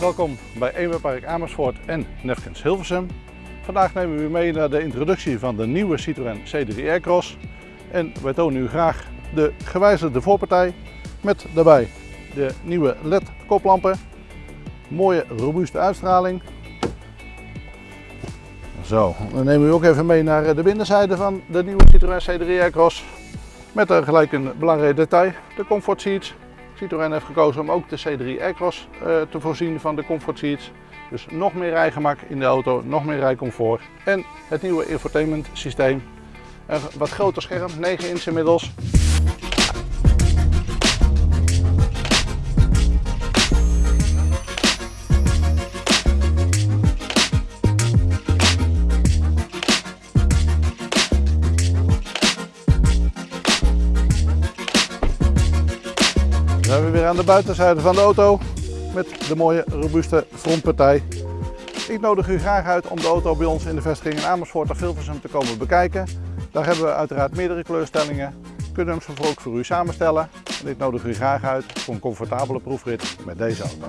Welkom bij Emerpark Amersfoort en Nefkens Hilversum. Vandaag nemen we u mee naar de introductie van de nieuwe Citroën C3 Aircross. En wij tonen u graag de gewijzigde voorpartij met daarbij de nieuwe LED koplampen. Mooie robuuste uitstraling. Zo, dan nemen we u ook even mee naar de binnenzijde van de nieuwe Citroën C3 Aircross. Met er gelijk een belangrijk detail, de comfort seats. Citroën heeft gekozen om ook de C3 Aircross uh, te voorzien van de comfort seats. Dus nog meer rijgemak in de auto, nog meer rijcomfort. En het nieuwe infotainment systeem. Een wat groter scherm, 9 inch inmiddels. Dan zijn we weer aan de buitenzijde van de auto met de mooie robuuste frontpartij. Ik nodig u graag uit om de auto bij ons in de vestiging in Amersfoort of Hilversum te komen bekijken. Daar hebben we uiteraard meerdere kleurstellingen. Kunnen hem zo ook voor u samenstellen. En ik nodig u graag uit voor een comfortabele proefrit met deze auto.